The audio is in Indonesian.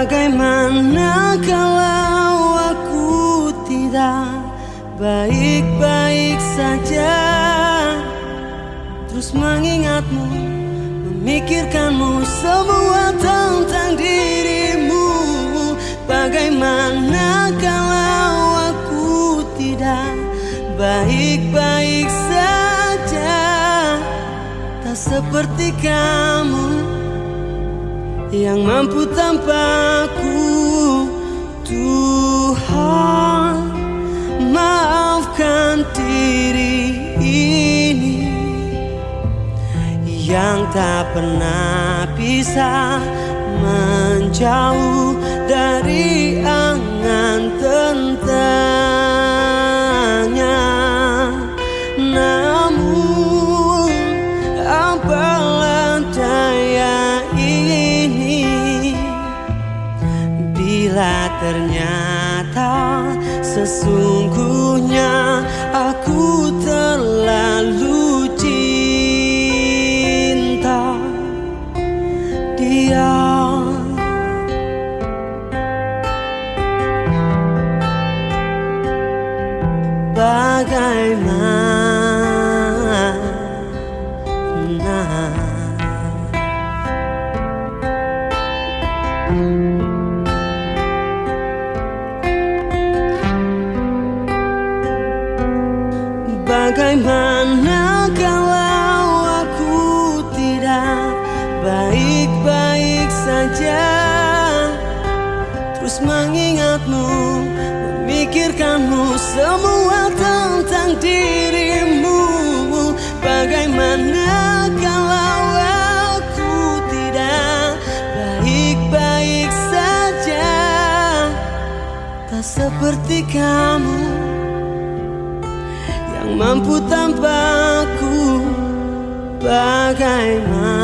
Bagaimana kalau aku tidak baik-baik saja? Terus mengingatmu, memikirkanmu semua tentang dirimu. Bagaimana kalau aku tidak baik-baik saja? Tak seperti kamu yang mampu tanpaku Tuhan maafkan diri ini. Yang tak pernah bisa menjauh dari Bila ternyata sesungguhnya aku terlalu cinta dia bagaimana Bagaimana kalau aku tidak baik-baik saja? Terus mengingatmu, memikirkanmu semua tentang dirimu. Bagaimana kalau aku tidak baik-baik saja? Tak seperti kamu yang mampu tanpaku Bagaimana